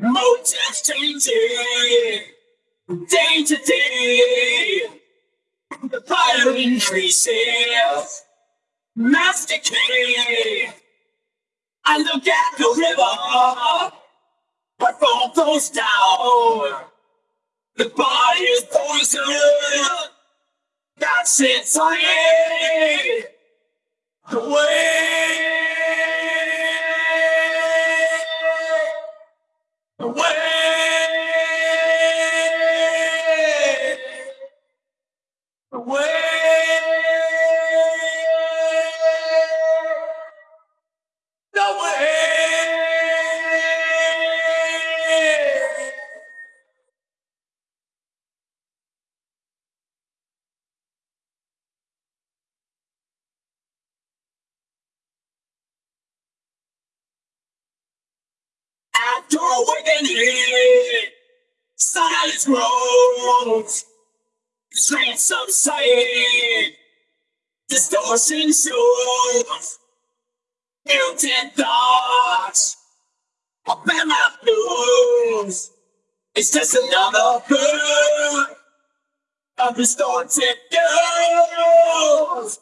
Motives changing, day to day. The fire increases, mass decay. I look at the river, my phone goes down. The body is poison, that's insane. The away, After awakening, silence grows. The strange subside, distortion shows. Mutant thoughts, open my blues. It's just another bird of distorted girls.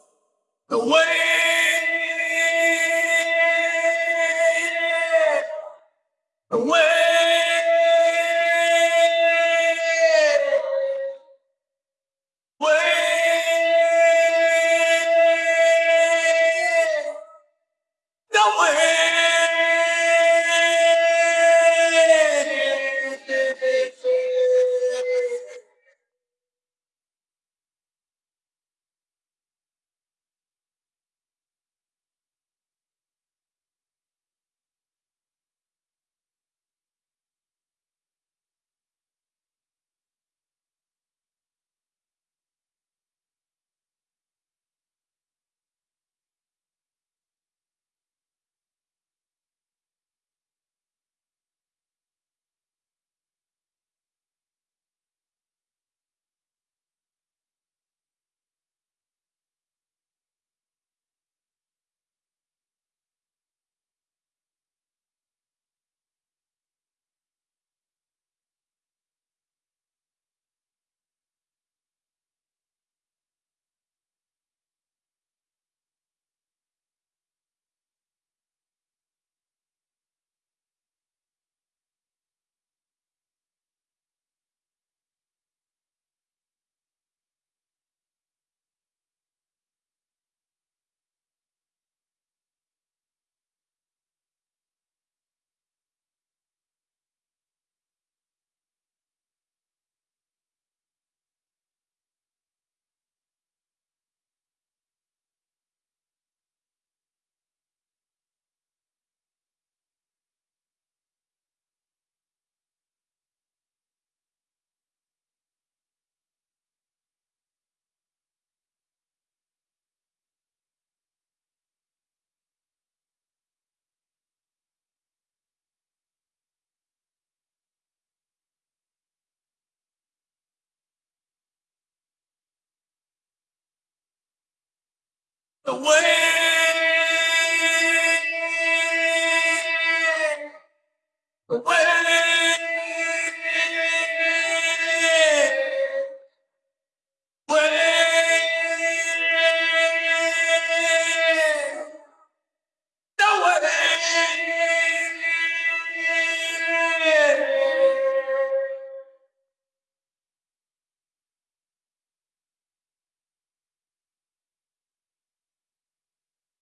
Away, Away, away.